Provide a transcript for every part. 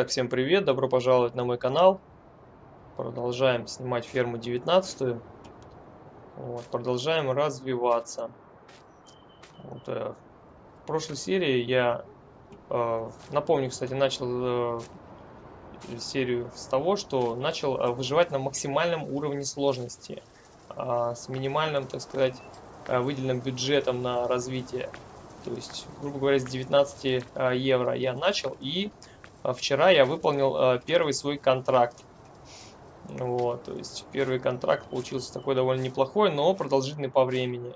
Итак, всем привет, добро пожаловать на мой канал. Продолжаем снимать ферму 19. Вот, продолжаем развиваться. Вот, э, в прошлой серии я, э, напомню, кстати, начал э, серию с того, что начал э, выживать на максимальном уровне сложности. Э, с минимальным, так сказать, э, выделенным бюджетом на развитие. То есть, грубо говоря, с 19 э, евро я начал и вчера я выполнил э, первый свой контракт. Вот, то есть первый контракт получился такой довольно неплохой, но продолжительный по времени.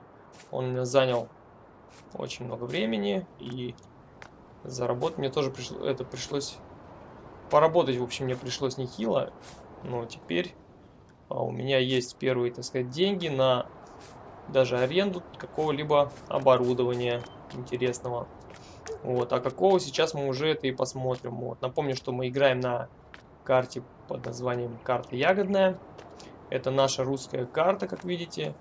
Он занял очень много времени и заработать мне тоже пришло, это пришлось поработать, в общем, мне пришлось нехило. Но теперь а, у меня есть первые, так сказать, деньги на даже аренду какого-либо оборудования интересного. Вот, а какого сейчас мы уже это и посмотрим. Вот. Напомню, что мы играем на карте под названием карта ягодная. Это наша русская карта, как видите,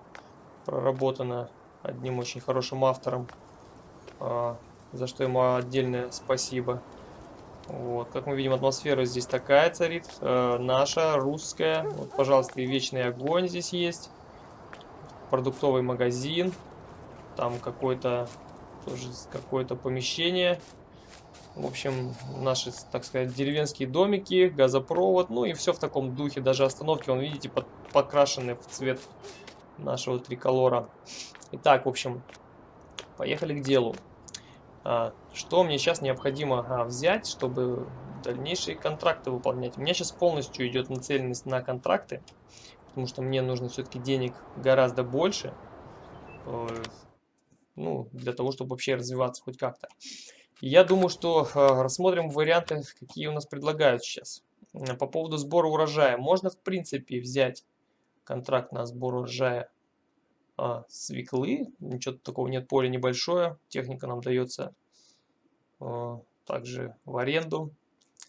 проработана одним очень хорошим автором, а, за что ему отдельное спасибо. Вот, как мы видим, атмосфера здесь такая царит, э, наша, русская. Вот, пожалуйста, и вечный огонь здесь есть. Продуктовый магазин. Там какой-то тоже какое-то помещение. В общем, наши, так сказать, деревенские домики, газопровод, ну и все в таком духе. Даже остановки, вон, видите, под, покрашены в цвет нашего триколора. Итак, в общем, поехали к делу. А, что мне сейчас необходимо а, взять, чтобы дальнейшие контракты выполнять? У меня сейчас полностью идет нацеленность на контракты, потому что мне нужно все-таки денег гораздо больше. Э, ну, для того, чтобы вообще развиваться хоть как-то. Я думаю, что э, рассмотрим варианты, какие у нас предлагают сейчас. По поводу сбора урожая. Можно, в принципе, взять контракт на сбор урожая а, свеклы. Ничего такого нет, поле небольшое. Техника нам дается а, также в аренду.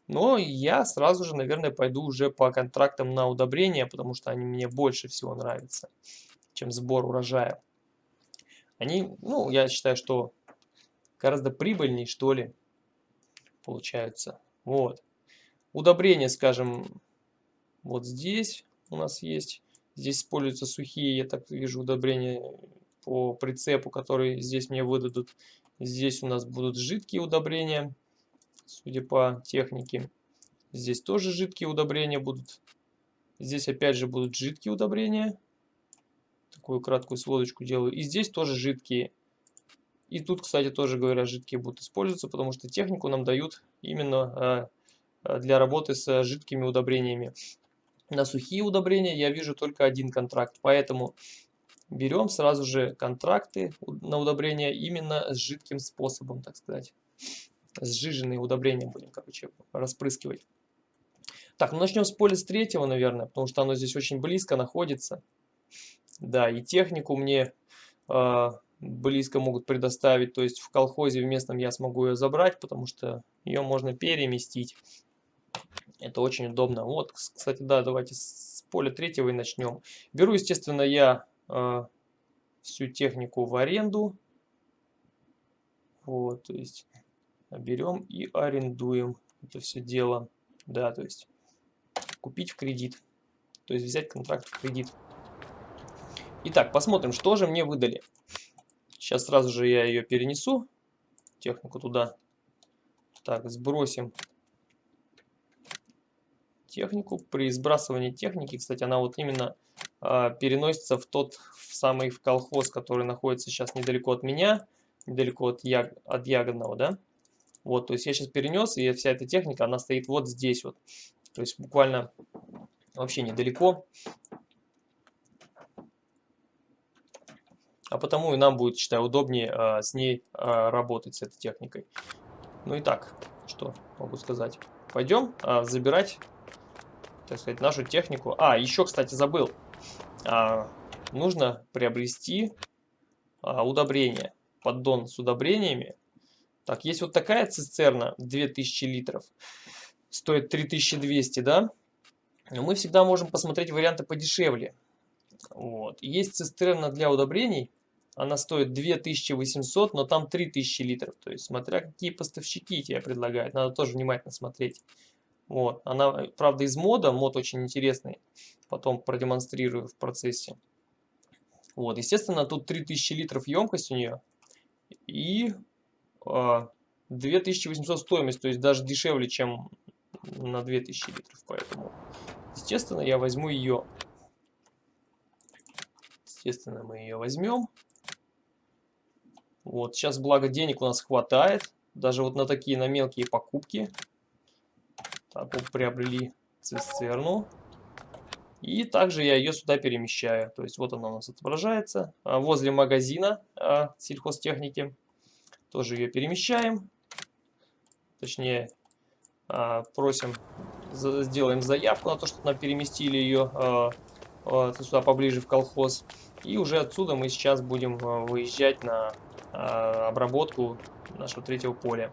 Но я сразу же, наверное, пойду уже по контрактам на удобрения, потому что они мне больше всего нравятся, чем сбор урожая они, ну, я считаю, что гораздо прибыльнее, что ли, получаются. Вот. Удобрения, скажем, вот здесь у нас есть. Здесь используются сухие, я так вижу, удобрения по прицепу, которые здесь мне выдадут. Здесь у нас будут жидкие удобрения, судя по технике. Здесь тоже жидкие удобрения будут. Здесь опять же будут жидкие удобрения такую краткую сводочку делаю. И здесь тоже жидкие. И тут, кстати, тоже говоря, жидкие будут использоваться, потому что технику нам дают именно э, для работы с жидкими удобрениями. На сухие удобрения я вижу только один контракт, поэтому берем сразу же контракты на удобрения именно с жидким способом, так сказать. Сжиженные удобрения будем, короче, распрыскивать. Так, ну начнем с поля с третьего, наверное, потому что оно здесь очень близко находится. Да, и технику мне э, близко могут предоставить, то есть в колхозе в местном я смогу ее забрать, потому что ее можно переместить. Это очень удобно. Вот, кстати, да, давайте с поля третьего и начнем. Беру, естественно, я э, всю технику в аренду. Вот, то есть берем и арендуем это все дело. Да, то есть купить в кредит. То есть взять контракт в кредит. Итак, посмотрим, что же мне выдали. Сейчас сразу же я ее перенесу, технику туда. Так, сбросим технику. При сбрасывании техники, кстати, она вот именно э, переносится в тот в самый в колхоз, который находится сейчас недалеко от меня, недалеко от, яг, от ягодного, да. Вот, то есть я сейчас перенес, и вся эта техника, она стоит вот здесь вот. То есть буквально вообще недалеко. А потому и нам будет, считаю, удобнее а, с ней а, работать, с этой техникой. Ну и так, что могу сказать. Пойдем а, забирать, так сказать, нашу технику. А, еще, кстати, забыл. А, нужно приобрести а, удобрение, поддон с удобрениями. Так, есть вот такая цистерна, 2000 литров, стоит 3200, да? Но мы всегда можем посмотреть варианты подешевле. Вот. Есть цистерна для удобрений, она стоит 2800, но там 3000 литров. То есть, смотря какие поставщики тебе предлагают, надо тоже внимательно смотреть. Вот, она, правда, из мода, мод очень интересный, потом продемонстрирую в процессе. Вот, естественно, тут 3000 литров емкость у нее и э, а, 2800 стоимость, то есть даже дешевле, чем на 2000 литров, поэтому, естественно, я возьму ее. Естественно, мы ее возьмем. Вот, сейчас, благо, денег у нас хватает, даже вот на такие, на мелкие покупки. Так, вот приобрели цистерну. И также я ее сюда перемещаю. То есть вот она у нас отображается. А, возле магазина а, сельхозтехники. Тоже ее перемещаем. Точнее, а, просим, сделаем заявку на то, чтобы нам переместили ее сюда поближе в колхоз. И уже отсюда мы сейчас будем выезжать на обработку нашего третьего поля.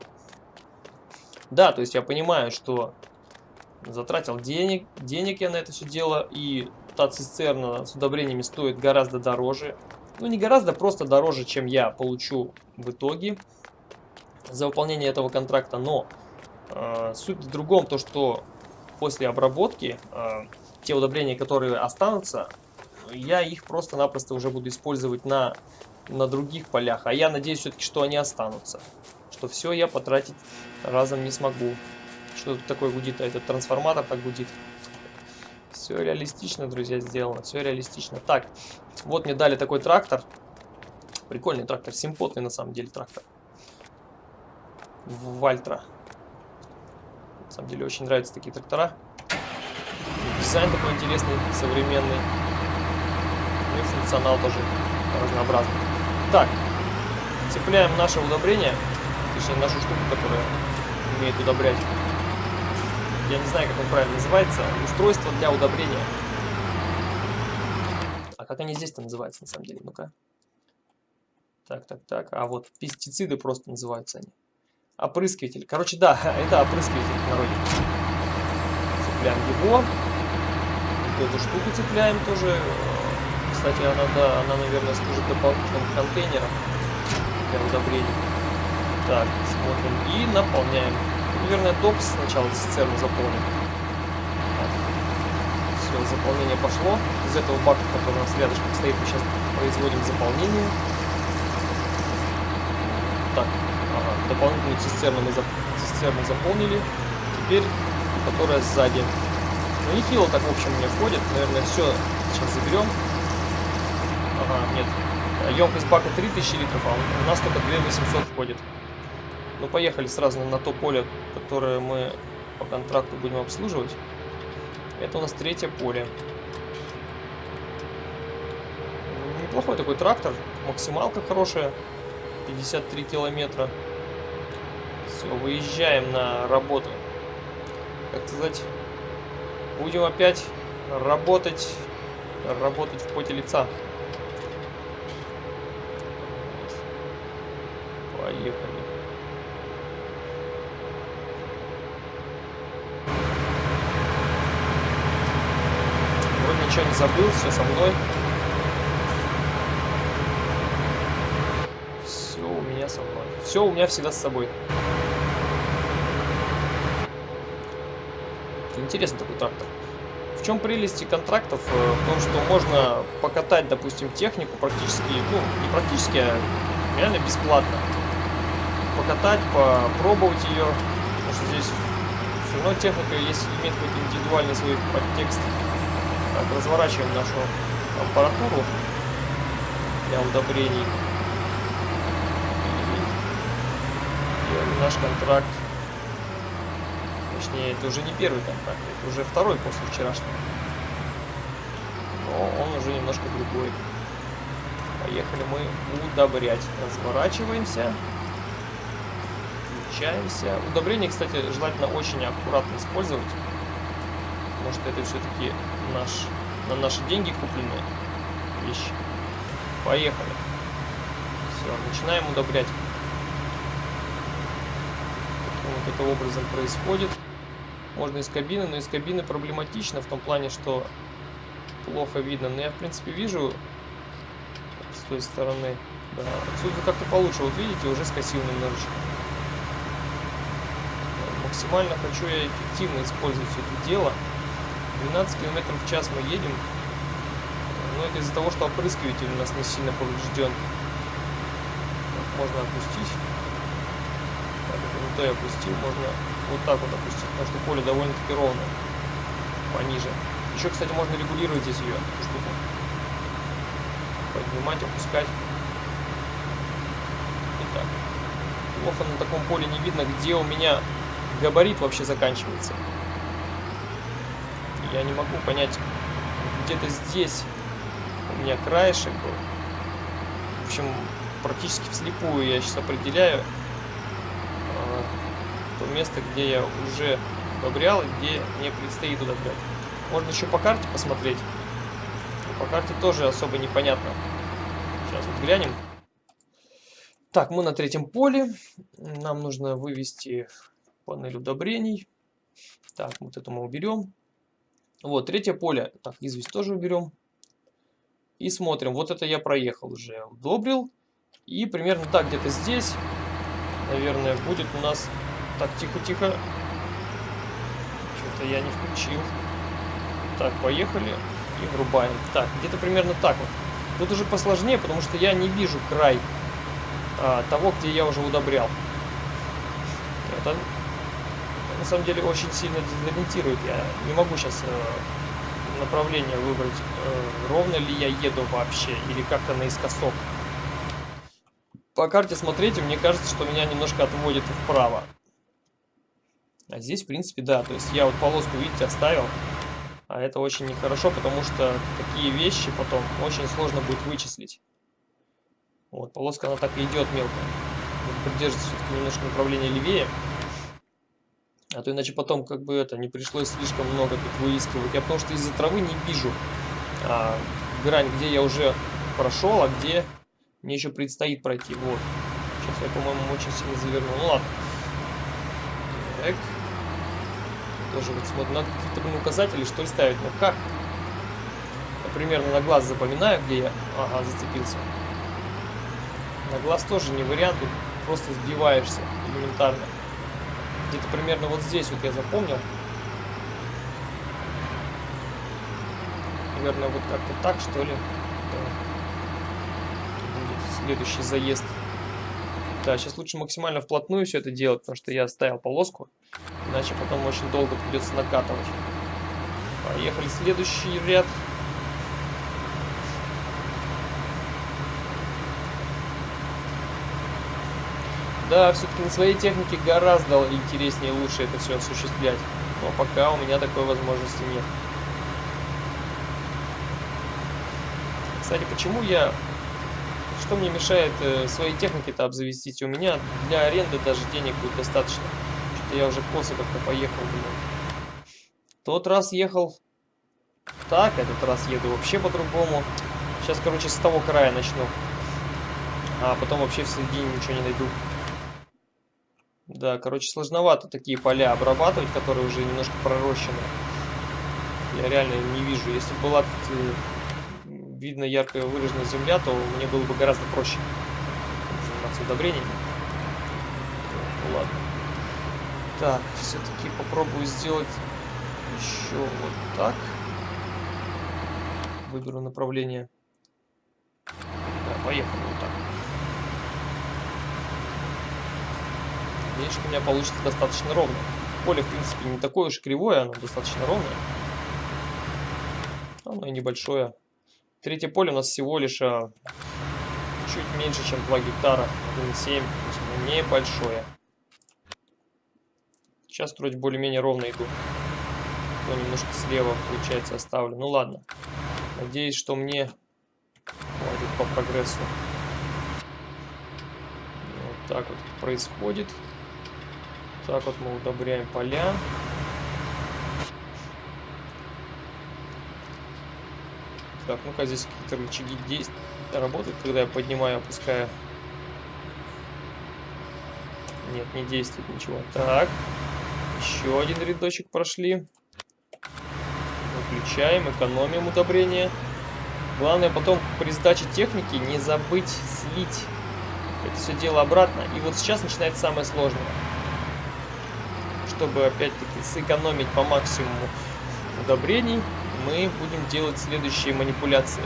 Да, то есть я понимаю, что затратил денег, денег я на это все дело, и та цистерна с удобрениями стоит гораздо дороже. Ну, не гораздо, просто дороже, чем я получу в итоге за выполнение этого контракта, но э, суть в другом, то что после обработки э, те удобрения, которые останутся, я их просто-напросто уже буду использовать на, на других полях, а я надеюсь все-таки, что они останутся, что все я потратить разом не смогу. Что тут такое гудит? А этот трансформатор так гудит. Все реалистично, друзья, сделано. Все реалистично. Так, вот мне дали такой трактор. Прикольный трактор. Симпотный на самом деле трактор. Вальтра. На самом деле очень нравятся такие трактора. Дизайн такой интересный, современный. И функционал тоже разнообразный. Так, цепляем наше удобрение. Точнее, нашу штуку, которая умеет удобрять я не знаю, как он правильно называется, устройство для удобрения. А как они здесь-то называются, на самом деле? Ну-ка. Так, так, так. А вот пестициды просто называются они. Опрыскиватель. Короче, да, это опрыскиватель народе. Цепляем его. Вот эту штуку цепляем тоже. Кстати, она, да, она, наверное, служит дополнительным контейнером для удобрений. Так, смотрим и наполняем наверное, докс сначала цистерну заполним. Все, заполнение пошло. Из этого бака, который у нас рядышком стоит, мы сейчас производим заполнение. Так, ага, дополнительную цистерну мы зап цистерну заполнили. Теперь, которая сзади. Ну, нехило так, в общем, мне входит. Наверное, все сейчас заберем. Ага, нет. Емкость бака 3000 литров, а у нас только 2800 входит. Ну, поехали сразу на то поле, которое мы по контракту будем обслуживать. Это у нас третье поле. Неплохой такой трактор. Максималка хорошая. 53 километра. Все, выезжаем на работу. Как сказать, будем опять работать, работать в поте лица. Поехали. ничего не забыл, все со мной. Все у меня со мной. Все у меня всегда с собой. Интересный такой трактор. В чем прелести контрактов? Э, в том, что можно покатать, допустим, технику практически, ну, не практически, а реально бесплатно. Покатать, попробовать ее. Потому что здесь все равно техника есть, имеет какой-то индивидуальный свой подтекст. Так, разворачиваем нашу аппаратуру для удобрений. Наш контракт. Точнее, это уже не первый контракт, это уже второй после вчерашнего. Но он уже немножко другой. Поехали мы удобрять. Разворачиваемся. Включаемся. Удобрение, кстати, желательно очень аккуратно использовать. Потому что это все-таки наш, на наши деньги купленные вещи. Поехали. Все, начинаем удобрять. Вот это образом происходит. Можно из кабины, но из кабины проблематично в том плане, что плохо видно. Но я, в принципе, вижу с той стороны. Да, отсюда как-то получше. Вот видите, уже скосил немножечко. Максимально хочу я эффективно использовать это дело. 12 км в час мы едем. Но это из-за того, что опрыскиватель у нас не сильно поврежден. Можно опустить. Так, не то я опустил. Можно вот так вот опустить, потому что поле довольно-таки ровное. Пониже. Еще, кстати, можно регулировать здесь ее, штуку. Поднимать, опускать. Итак. Плохо на таком поле не видно, где у меня габарит вообще заканчивается. Я не могу понять, где-то здесь у меня краешек был. В общем, практически вслепую я сейчас определяю э, то место, где я уже удобрял и где мне предстоит удобрять. Можно еще по карте посмотреть. По карте тоже особо непонятно. Сейчас вот глянем. Так, мы на третьем поле. Нам нужно вывести панель удобрений. Так, вот это мы уберем. Вот, третье поле. Так, известь тоже уберем. И смотрим. Вот это я проехал уже. Удобрил. И примерно так, где-то здесь, наверное, будет у нас... Так, тихо-тихо. Что-то я не включил. Так, поехали. И врубаем. Так, где-то примерно так вот. Тут уже посложнее, потому что я не вижу край а, того, где я уже удобрял. Это на самом деле очень сильно дезориентирует. Я не могу сейчас э, направление выбрать, э, ровно ли я еду вообще, или как-то наискосок. По карте смотрите, мне кажется, что меня немножко отводит вправо. А здесь, в принципе, да. То есть я вот полоску, видите, оставил. А это очень нехорошо, потому что такие вещи потом очень сложно будет вычислить. Вот, полоска, она так и идет мелко. Придерживается все-таки немножко направление левее. А то иначе потом как бы это не пришлось слишком много тут выискивать. Я потому что из-за травы не вижу а, грань, где я уже прошел, а где мне еще предстоит пройти. Вот. Сейчас я, по-моему, очень сильно завернул. Ну ладно. Так. Тоже вот смотрим. Надо какие-то указатели, что ли, ставить. Ну как? Я примерно на глаз запоминаю, где я... Ага, зацепился. На глаз тоже не вариант. Просто сбиваешься элементарно. Где-то примерно вот здесь вот я запомнил. Наверное, вот как-то так, что ли. Будет следующий заезд. Да, сейчас лучше максимально вплотную все это делать, потому что я оставил полоску. Иначе потом очень долго придется накатывать. Поехали следующий ряд. Да, все-таки на своей технике гораздо интереснее и лучше это все осуществлять. Но пока у меня такой возможности нет. Кстати, почему я... Что мне мешает э, своей техники-то обзавестись? У меня для аренды даже денег будет достаточно. Что-то я уже косо как-то поехал, блин. Тот раз ехал так, этот раз еду вообще по-другому. Сейчас, короче, с того края начну. А потом вообще в середине ничего не найду. Да, короче, сложновато такие поля обрабатывать, которые уже немножко пророщены. Я реально не вижу. Если была э, видно яркая выраженная земля, то мне было бы гораздо проще заниматься удобрениями. Ну ладно. Так, все-таки попробую сделать еще вот так. Выберу направление. Да, поехали вот так. Что у меня получится достаточно ровно. Поле, в принципе, не такое уж кривое, оно достаточно ровное. Оно и небольшое. Третье поле у нас всего лишь а, чуть меньше, чем 2 гектара. 1,7, то есть небольшое. Сейчас вроде более-менее ровно иду. То немножко слева, получается, оставлю. Ну ладно. Надеюсь, что мне хватит по прогрессу. Вот так вот происходит. Так вот мы удобряем поля. Так, ну-ка здесь какие-то рычаги действ... работают, когда я поднимаю, опускаю. Нет, не действует ничего. Так, еще один рядочек прошли. Выключаем, экономим удобрение. Главное потом при сдаче техники не забыть слить это все дело обратно. И вот сейчас начинается самое сложное чтобы опять-таки сэкономить по максимуму удобрений, мы будем делать следующие манипуляции.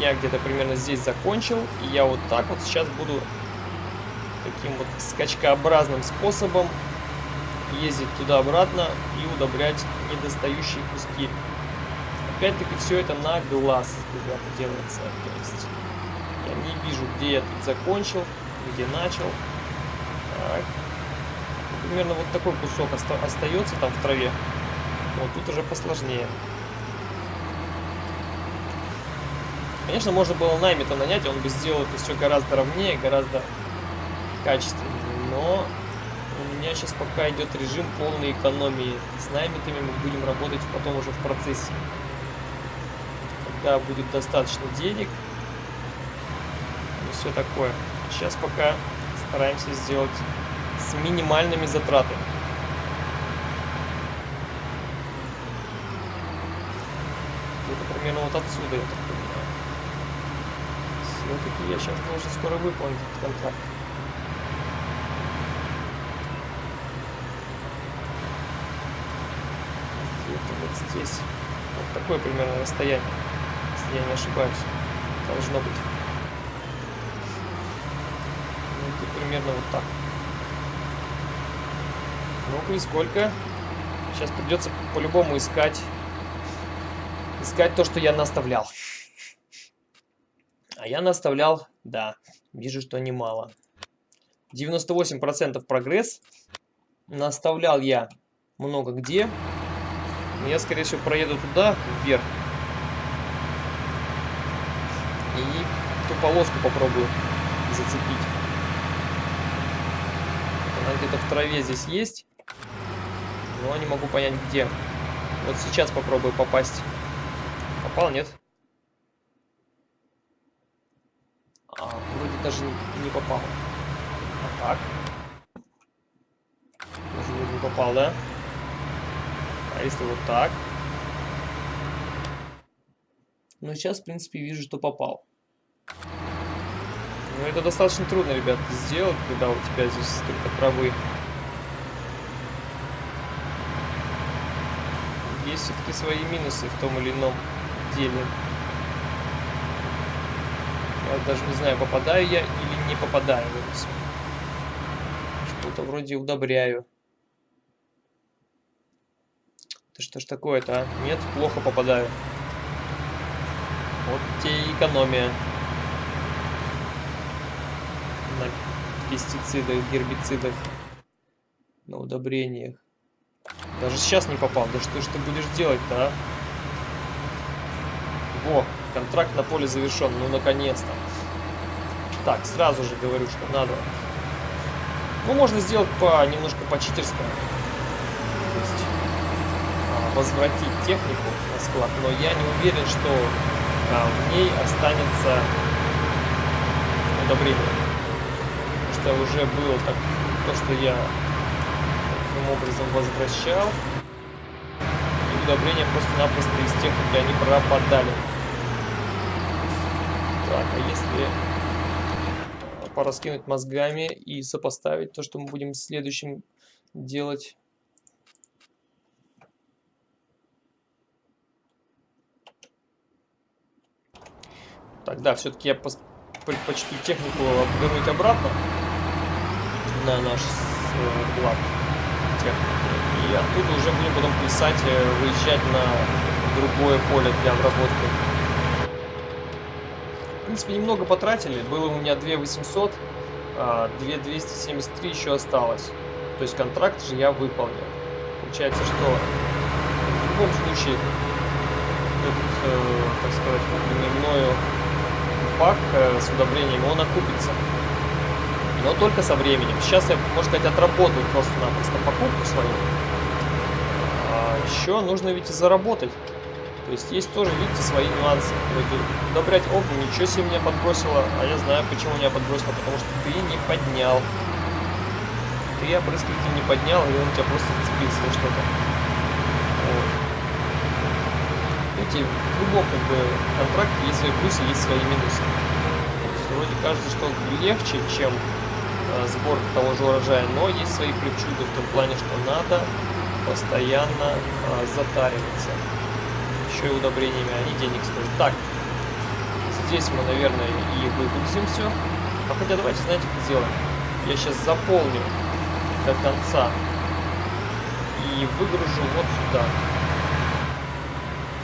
Я где-то примерно здесь закончил, и я вот так вот сейчас буду таким вот скачкообразным способом ездить туда-обратно и удобрять недостающие куски. Опять-таки все это на глаз, ребята, делается. То есть я не вижу, где я тут закончил, где начал. Так. Примерно вот такой кусок оста остается там в траве. Вот тут уже посложнее. Конечно, можно было наймита нанять, он бы сделал это все гораздо ровнее, гораздо качественнее. Но у меня сейчас пока идет режим полной экономии. С наймитами мы будем работать потом уже в процессе. Когда будет достаточно денег. И все такое. Сейчас пока стараемся сделать с минимальными затратами. Это примерно вот отсюда, я так понимаю. Все-таки я сейчас должен скоро выполнить этот контракт. Где-то вот здесь. Вот такое примерно расстояние, если я не ошибаюсь. Должно быть. Ну, примерно вот так. Ну-ка, и сколько? Сейчас придется по-любому искать. Искать то, что я наставлял. А я наставлял, да, вижу, что немало. 98% прогресс. Наставлял я много где. Я, скорее всего, проеду туда, вверх. И ту полоску попробую зацепить. Она где-то в траве здесь есть. Но не могу понять, где. Вот сейчас попробую попасть. Попал, нет? А, вроде даже не попал. А так? Даже вроде не попал, да? А если вот так? Ну, сейчас, в принципе, вижу, что попал. Но это достаточно трудно, ребят, сделать, когда у тебя здесь столько травы. Есть все-таки свои минусы в том или ином деле. Я даже не знаю, попадаю я или не попадаю. Что-то вроде удобряю. Это что ж такое-то, а? Нет, плохо попадаю. Вот и экономия. На пестицидах, гербицидах, на удобрениях. Даже сейчас не попал. Да что ж ты будешь делать-то, а? Во, контракт на поле завершен. Ну, наконец-то. Так, сразу же говорю, что надо. Ну, можно сделать по немножко по-читерскому. То есть а, возвратить технику на склад. Но я не уверен, что а, в ней останется удобрение. Потому что уже было так, то, что я образом возвращал. И удобрения просто-напросто из техники они пропадали. Так, а если э, пораскинуть мозгами и сопоставить то, что мы будем следующим делать. Тогда все-таки я предпочту технику обвернуть обратно на наш склад. Э, и оттуда уже будем потом писать, э, выезжать на другое поле для обработки. В принципе, немного потратили. Было у меня 2800, а 2273 еще осталось. То есть контракт же я выполнил. Получается, что в любом случае этот, э, так сказать, купленный пак э, с удобрением, он окупится но только со временем. Сейчас я, можно сказать, отработаю просто-напросто покупку свою. А еще нужно ведь и заработать. То есть есть тоже, видите, свои нюансы. Вроде удобрять огню, ничего себе меня подбросило, а я знаю, почему меня подбросило, потому что ты не поднял. Ты опрыскиватель не поднял, и он тебя просто зацепился за что-то. Видите, в любом как бы контракте есть свои плюсы, есть свои минусы. вроде кажется, что легче, чем сбор того же урожая, но есть свои причуды в том плане, что надо постоянно э, затариваться. Еще и удобрениями они денег стоят. Так, здесь мы, наверное, и выгрузим все. А хотя давайте, знаете, как сделаем? Я сейчас заполню до конца и выгружу вот сюда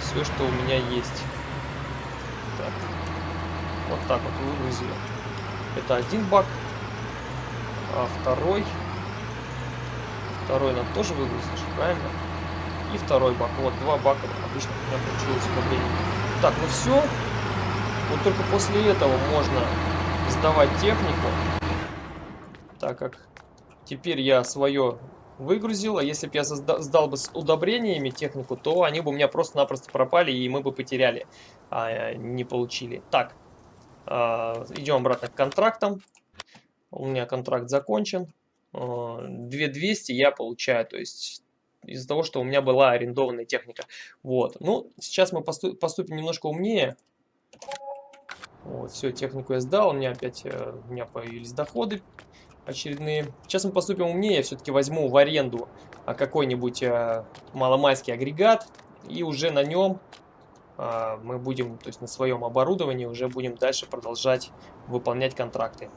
все, что у меня есть. Так. Вот так вот выгрузили. Это один бак, а второй... Второй нам тоже выгрузишь, правильно? И второй бак. Вот, два бака обычно у меня получилось по. Так, ну все. Вот только после этого можно сдавать технику. Так как теперь я свое выгрузил, а если бы я сдал бы с удобрениями технику, то они бы у меня просто-напросто пропали, и мы бы потеряли, а не получили. Так, а, идем обратно к контрактам. У меня контракт закончен. 2200 а, я получаю, то есть из-за того, что у меня была арендованная техника. Вот. Ну, сейчас мы поступим немножко умнее. Вот, все, технику я сдал, у меня опять э, у меня появились доходы очередные. Сейчас мы поступим умнее, все-таки возьму в аренду а, какой-нибудь а, маломайский агрегат, и уже на нем а, мы будем, то есть на своем оборудовании, уже будем дальше продолжать выполнять контракты.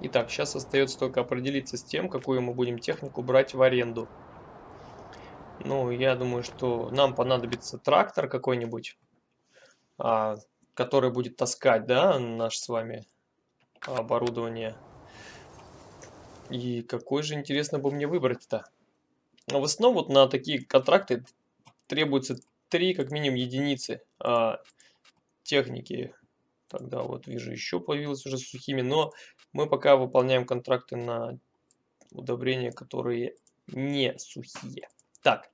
Итак, сейчас остается только определиться с тем, какую мы будем технику брать в аренду. Ну, я думаю, что нам понадобится трактор какой-нибудь, а, который будет таскать, да, наш с вами оборудование. И какой же, интересно, бы мне выбрать-то? Но в основном вот на такие контракты требуется 3, как минимум, единицы а, техники. Тогда вот вижу, еще появилось уже сухими. Но мы пока выполняем контракты на удобрения, которые не сухие. Так,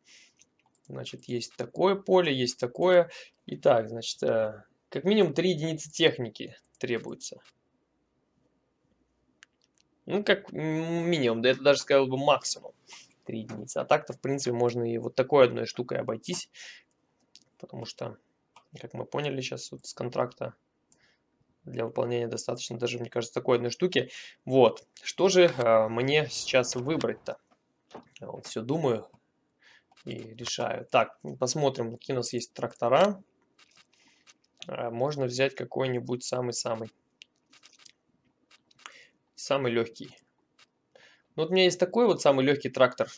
значит, есть такое поле, есть такое. Итак, значит, э, как минимум 3 единицы техники требуется. Ну, как минимум, да это даже сказал бы максимум 3 единицы. А так-то, в принципе, можно и вот такой одной штукой обойтись. Потому что, как мы поняли сейчас вот с контракта, для выполнения достаточно даже, мне кажется, такой одной штуки. Вот, что же э, мне сейчас выбрать-то? Вот все думаю, и решаю. Так, посмотрим, какие у нас есть трактора. А, можно взять какой-нибудь самый-самый. Самый легкий. Ну, вот у меня есть такой вот самый легкий трактор.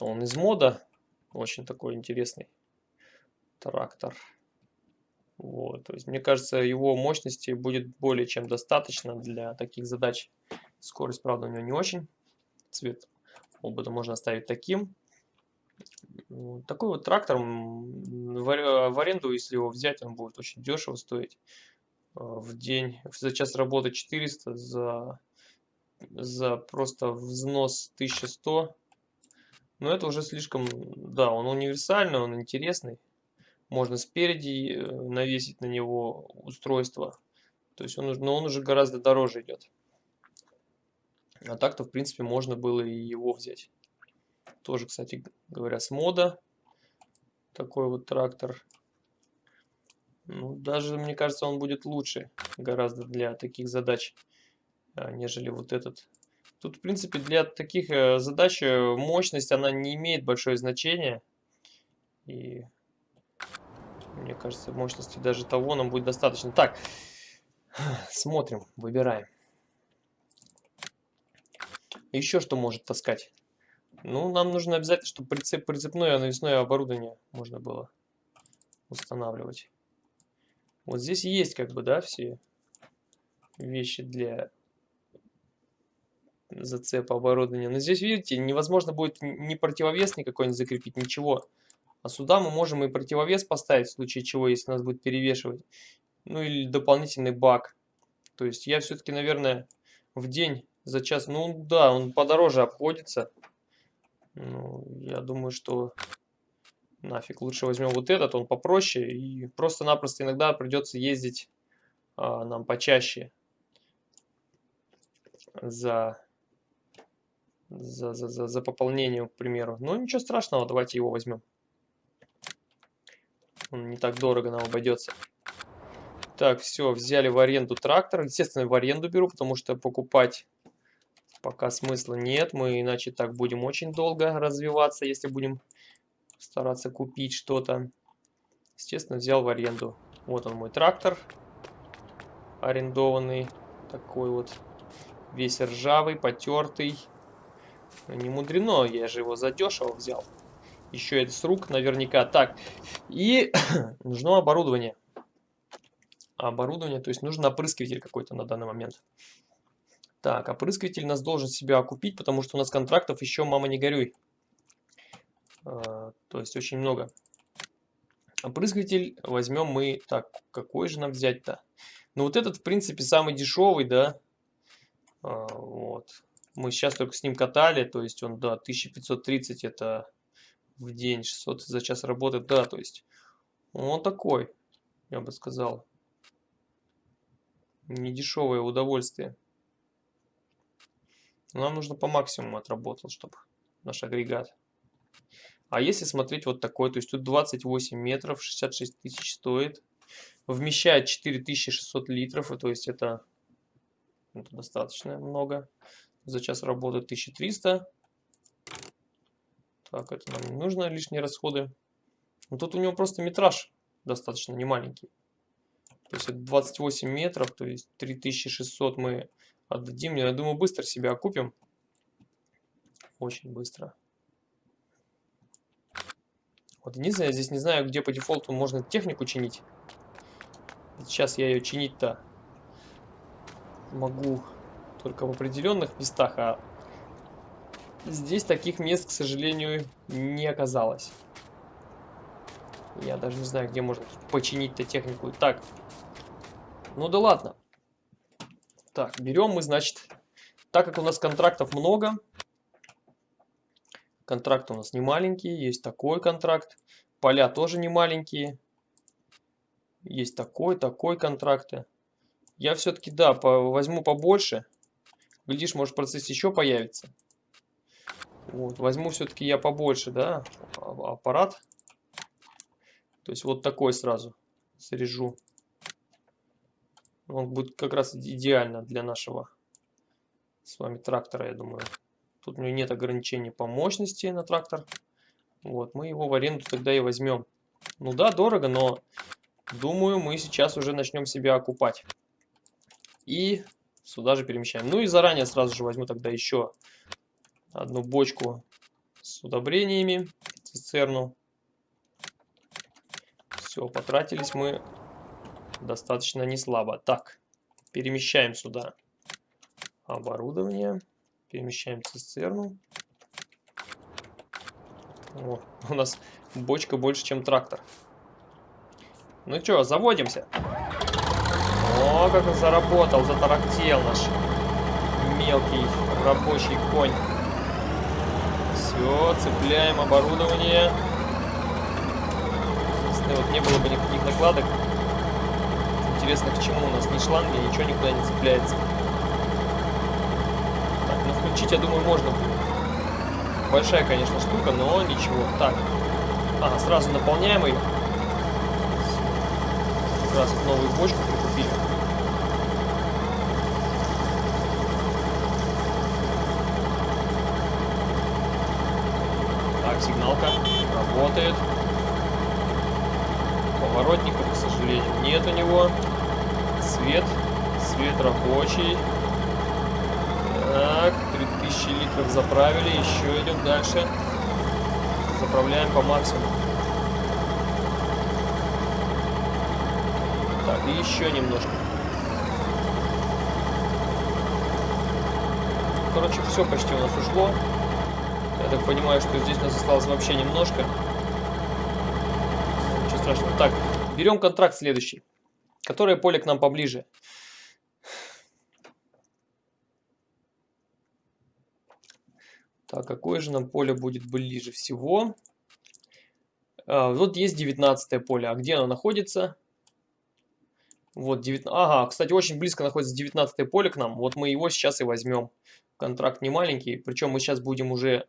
Он из мода. Очень такой интересный трактор. Вот, то есть, мне кажется, его мощности будет более чем достаточно для таких задач. Скорость, правда, у него не очень. Цвет обода можно оставить таким. Такой вот трактор в аренду, если его взять, он будет очень дешево стоить. А, в день, за час работы 400, за, за просто взнос 1100. Но это уже слишком, да, он универсальный, он интересный. Можно спереди э, навесить на него устройство. То есть он, но он уже гораздо дороже идет. А так-то, в принципе, можно было и его взять. Тоже, кстати говоря, с мода. Такой вот трактор. Ну, даже, мне кажется, он будет лучше гораздо для таких задач, а, нежели вот этот. Тут, в принципе, для таких э, задач э, мощность, она не имеет большое значение. И мне кажется, мощности даже того нам будет достаточно. Так, смотрим, выбираем. Еще что может таскать? Ну, нам нужно обязательно, чтобы прицеп, прицепное навесное оборудование можно было устанавливать. Вот здесь есть как бы, да, все вещи для зацепа оборудования. Но здесь, видите, невозможно будет ни противовес никакой не закрепить, ничего. А сюда мы можем и противовес поставить, в случае чего, если нас будет перевешивать. Ну или дополнительный бак. То есть я все-таки, наверное, в день за час, ну да, он подороже обходится. Ну, я думаю, что нафиг лучше возьмем вот этот, он попроще. И просто-напросто иногда придется ездить а, нам почаще за, за, за, за, за пополнением, к примеру. Ну, ничего страшного, давайте его возьмем. Он не так дорого нам обойдется. Так, все, взяли в аренду трактор. Естественно, в аренду беру, потому что покупать пока смысла нет. Мы иначе так будем очень долго развиваться, если будем стараться купить что-то. Естественно, взял в аренду. Вот он мой трактор арендованный. Такой вот весь ржавый, потертый. Не мудрено, я же его задешево взял. Еще это с рук наверняка. Так, и нужно оборудование. Оборудование, то есть нужен опрыскиватель какой-то на данный момент. Так, опрыскиватель нас должен себя окупить, потому что у нас контрактов еще, мама, не горюй. А, то есть очень много. Опрыскиватель возьмем мы... Так, какой же нам взять-то? Ну вот этот, в принципе, самый дешевый, да. А, вот. Мы сейчас только с ним катали, то есть он, да, 1530 это в день, 600 за час работает, да, то есть он такой, я бы сказал. Недешевое удовольствие. Нам нужно по максимуму отработал, чтобы наш агрегат. А если смотреть вот такой, то есть тут 28 метров, 66 тысяч стоит. Вмещает 4600 литров, и то есть это, это достаточно много. За час работает 1300. Так, это нам не нужно, лишние расходы. Но тут у него просто метраж достаточно немаленький. То есть это 28 метров, то есть 3600 мы отдадим. Я думаю, быстро себя окупим. Очень быстро. Вот единственное, я здесь не знаю, где по дефолту можно технику чинить. Сейчас я ее чинить-то могу только в определенных местах, а здесь таких мест, к сожалению, не оказалось. Я даже не знаю, где можно починить-то технику. Так, ну да ладно. Так, берем мы, значит, так как у нас контрактов много, контракты у нас не маленькие, есть такой контракт, поля тоже не маленькие, есть такой, такой контракты. Я все-таки, да, по, возьму побольше, глядишь, может процесс еще появится. Вот, возьму все-таки я побольше, да, а, аппарат. То есть вот такой сразу срежу. Он будет как раз идеально для нашего с вами трактора, я думаю. Тут у него нет ограничений по мощности на трактор. Вот, мы его в аренду тогда и возьмем. Ну да, дорого, но думаю, мы сейчас уже начнем себя окупать. И сюда же перемещаем. Ну и заранее сразу же возьму тогда еще одну бочку с удобрениями, цистерну. Все, потратились мы достаточно не слабо. Так, перемещаем сюда оборудование, перемещаем цистерну. О, у нас бочка больше, чем трактор. Ну что, заводимся. О, как он заработал, затарактел наш мелкий рабочий конь. Все, цепляем оборудование. Если вот не было бы никаких накладок, Интересно, к чему у нас ни шланги, ничего никуда не цепляется. Так, ну включить, я думаю, можно будет. Большая, конечно, штука, но ничего. Так, ага, сразу наполняем ее. Раз новую бочку прикупили. Сигналка работает. Поворотников, к сожалению, нет у него свет. Свет рабочий. Так, 3000 литров заправили. Еще идем дальше. Заправляем по максимуму. Так, и еще немножко. Короче, все почти у нас ушло. Я так понимаю, что здесь нас осталось вообще немножко. Ничего страшного. Так, берем контракт следующий. Которое поле к нам поближе? Так, какое же нам поле будет ближе всего? А, вот есть 19 поле. А где оно находится? Вот, 19... Ага, кстати, очень близко находится 19 поле к нам. Вот мы его сейчас и возьмем. Контракт не маленький. Причем мы сейчас будем уже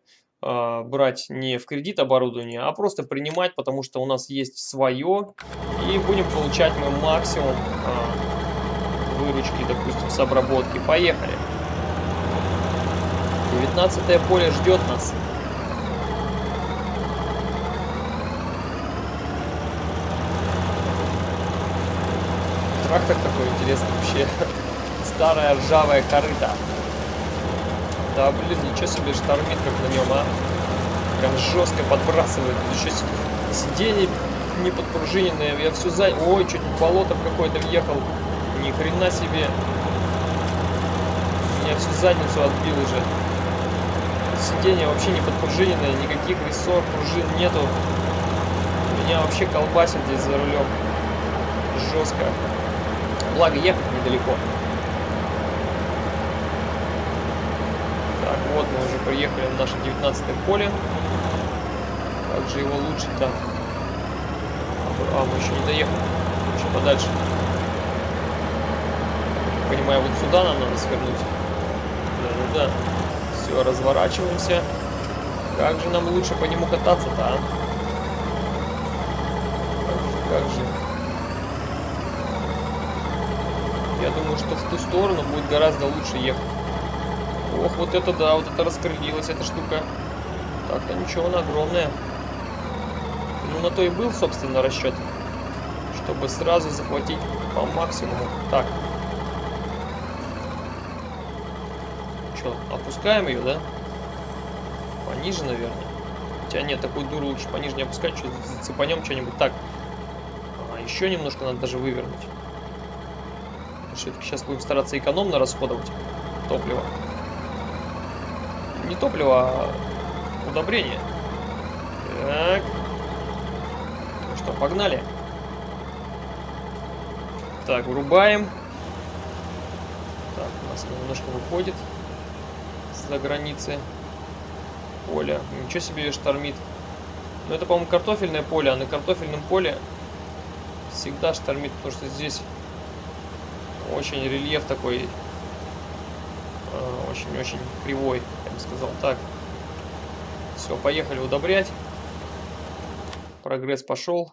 брать не в кредит оборудование, а просто принимать, потому что у нас есть свое, и будем получать мы максимум э, выручки, допустим, с обработки. Поехали. 19 поле ждет нас. Трактор такой интересный вообще. Старая ржавая корыта. Да, блин, ничего себе штормит как на нем, а. Прям жестко подбрасывает. Еще сиденье не подпружиненное. Я все за... Ой, чуть в болото какое-то въехал. Ни хрена себе. Меня всю задницу отбил уже. Сиденье вообще не подпружиненное. Никаких рессор, пружин нету. Меня вообще колбасит здесь за рулем. Жестко. Благо ехать недалеко. Вот мы уже приехали на наше 19 поле. Как же его лучше-то? А, мы еще не доехали. Еще подальше. Понимаю, вот сюда нам надо свернуть. Да-да-да. Все, разворачиваемся. Как же нам лучше по нему кататься-то, а? Как же. Я думаю, что в ту сторону будет гораздо лучше ехать. Ох, вот это да, вот это раскрылилась эта штука. Так-то ничего, она огромная. Ну, на то и был, собственно, расчет. Чтобы сразу захватить по максимуму. Так. Что, опускаем ее, да? Пониже, наверное. Хотя нет, такую дуру лучше пониже не опускать. Что зацепанем что-нибудь. Так. А, еще немножко надо даже вывернуть. Все-таки сейчас будем стараться экономно расходовать топливо не топливо, а удобрение. Так. Ну что, погнали. Так, врубаем. Так, у нас немножко выходит за границы поля. Ничего себе штормит. Но это, по-моему, картофельное поле, а на картофельном поле всегда штормит, потому что здесь очень рельеф такой очень-очень кривой, бы сказал так. Все, поехали удобрять. Прогресс пошел.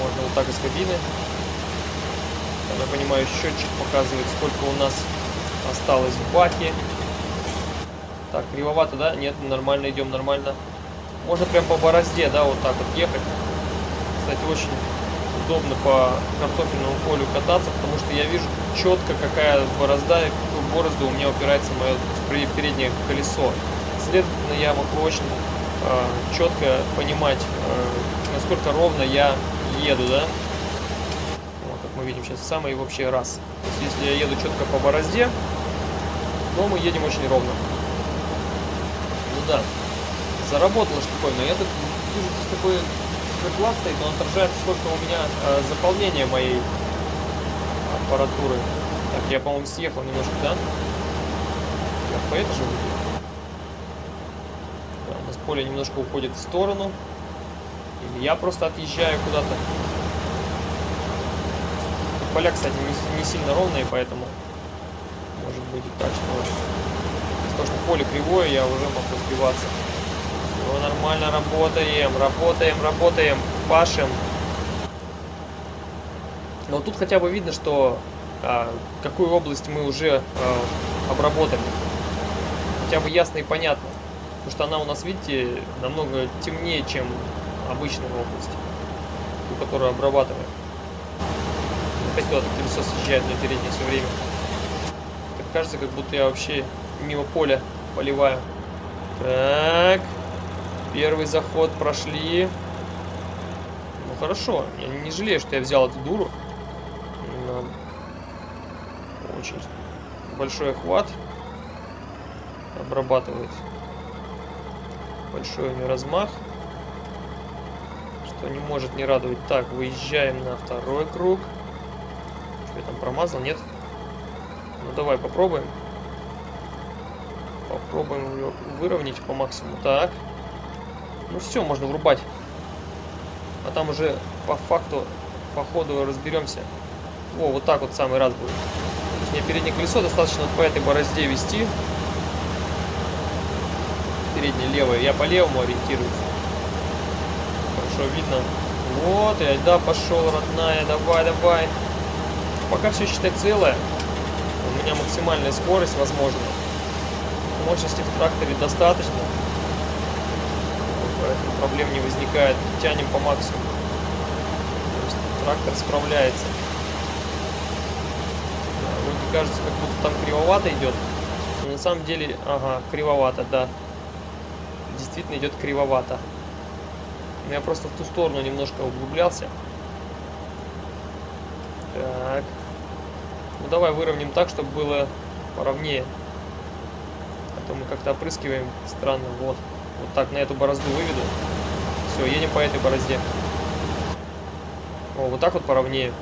Можно вот так из кабины. Я понимаю, счетчик показывает, сколько у нас осталось в баке. Так, кривовато, да? Нет, нормально идем, нормально. Можно прям по борозде, да, вот так вот ехать. Кстати, очень удобно по картофельному полю кататься, потому что я вижу четко, какая борозда борозду у меня упирается мое переднее колесо. Следовательно, я могу очень э, четко понимать, э, насколько ровно я еду, да. Вот, как мы видим сейчас, самый вообще раз. То есть, если я еду четко по борозде, то мы едем очень ровно. Ну да, заработало штуковина. Я тут вижу здесь такой класс стоит, он отражает, сколько у меня э, заполнение моей аппаратуры. Так, я, по-моему, съехал немножко, да? Я по это же выйду. Да, у нас поле немножко уходит в сторону. Или я просто отъезжаю куда-то. Поля, кстати, не, не сильно ровные, поэтому может быть и так, что того, что поле кривое, я уже могу сбиваться. Все нормально, работаем, работаем, работаем, пашем. Но тут хотя бы видно, что какую область мы уже а, обработали. Хотя бы ясно и понятно. Потому что она у нас, видите, намного темнее, чем обычная область, которую обрабатываем. Опять куда-то колесо съезжает на переднее все время. Так кажется, как будто я вообще мимо поля поливаю. Так. Первый заход прошли. Ну хорошо. Я не жалею, что я взял эту дуру очень большой охват. Обрабатывает большой у нее размах. Что не может не радовать. Так, выезжаем на второй круг. Что я там промазал? Нет? Ну давай попробуем. Попробуем ее выровнять по максимуму. Так. Ну все, можно врубать. А там уже по факту, по ходу разберемся. О, вот так вот самый раз будет. Мне переднее колесо достаточно по этой борозде вести. переднее левое. Я по левому ориентируюсь. Хорошо видно. Вот, и да, пошел, родная, давай, давай. Пока все считай целое. У меня максимальная скорость, возможно. Мощности в тракторе достаточно. Проблем не возникает. Тянем по максимуму. Трактор справляется. Кажется, как будто там кривовато идет. Но на самом деле, ага, кривовато, да. Действительно идет кривовато. Я просто в ту сторону немножко углублялся. Так. Ну давай выровняем так, чтобы было поровнее. А то мы как-то опрыскиваем странно. Вот. Вот так на эту борозду выведу. Все, едем по этой борозде. О, вот так вот поровнее.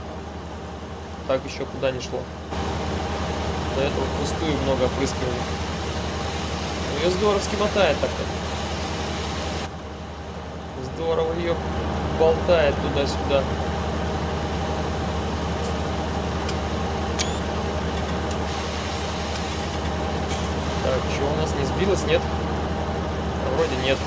Так еще куда не шло. До этого пустую много опрыскивали. Ее здоровски мотает так-то. Здорово ее болтает туда-сюда. Так, что у нас не сбилось, нет? Вроде нет.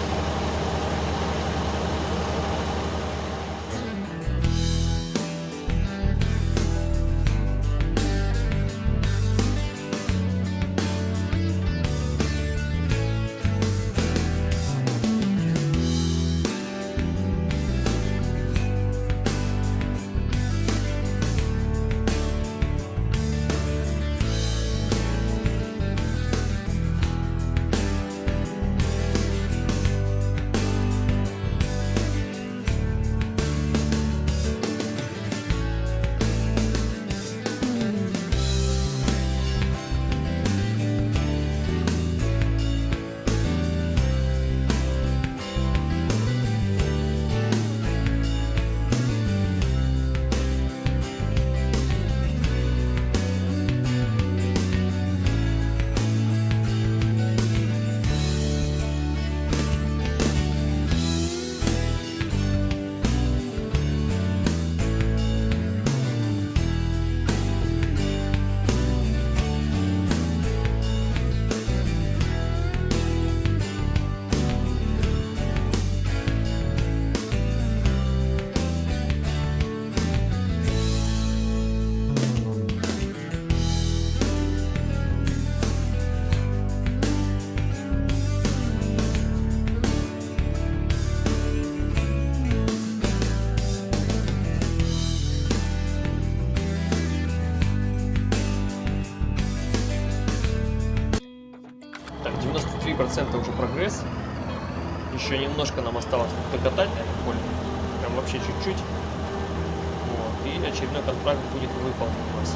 Немножко нам осталось докатать на. Прям вообще чуть-чуть. Вот. И очередной контракт будет выполнен у нас.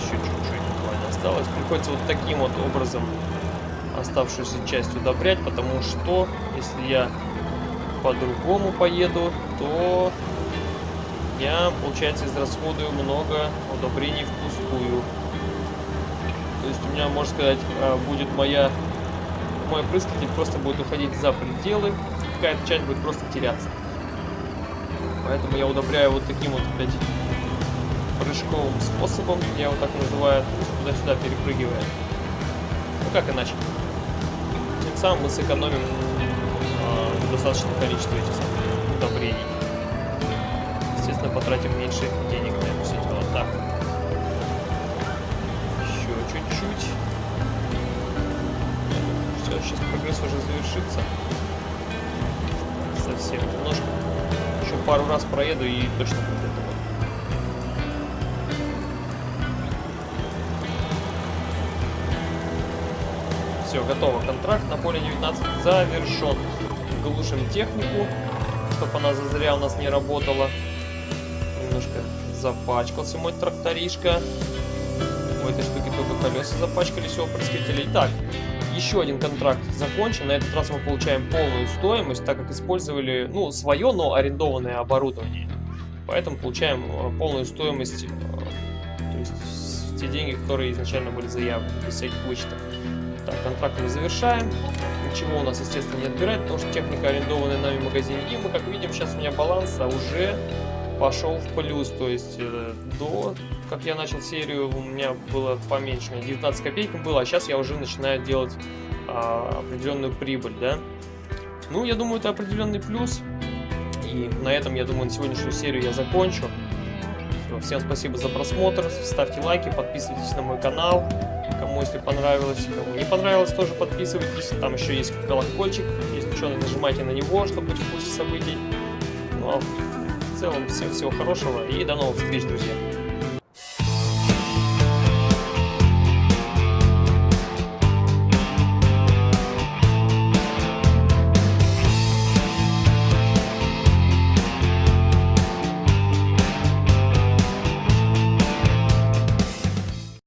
Еще чуть-чуть осталось. Приходится вот таким вот образом оставшуюся часть удобрять, потому что если я по-другому поеду, то я, получается, израсходую много удобрений впустую. То есть у меня, можно сказать, а, будет моя мой опрыскатель просто будет уходить за пределы, какая-то часть будет просто теряться. Поэтому я удобряю вот таким вот опять прыжковым способом, я его так называю, туда-сюда перепрыгивая. Ну как иначе? Тем самым мы сэкономим э, достаточное количество этих удобрений. Естественно, потратим меньше денег на это сейчас прогресс уже завершится. Совсем немножко. Еще пару раз проеду и точно будет этого. Все, готово. Контракт на поле 19 завершен. Глушим технику, чтобы она зазря у нас не работала. Немножко запачкался мой тракторишка. У этой штуки только колеса запачкались у опрыскивателя. Итак, еще один контракт закончен. На этот раз мы получаем полную стоимость, так как использовали, ну, свое, но арендованное оборудование. Поэтому получаем э, полную стоимость, э, то есть те деньги, которые изначально были заявлены, без всяких вычетов. Так, контракт мы завершаем. Ничего у нас, естественно, не отбирать, потому что техника арендованная нами в магазине. И мы, как видим, сейчас у меня баланс а уже пошел в плюс, то есть э, до как я начал серию, у меня было поменьше, у меня 19 копеек было, а сейчас я уже начинаю делать а, определенную прибыль, да. Ну, я думаю, это определенный плюс. И на этом, я думаю, на сегодняшнюю серию я закончу. Всем спасибо за просмотр, ставьте лайки, подписывайтесь на мой канал, кому если понравилось, кому не понравилось, тоже подписывайтесь. Там еще есть колокольчик, если что, нажимайте на него, чтобы быть в курсе событий. Ну а в целом всем всего хорошего и до новых встреч, друзья.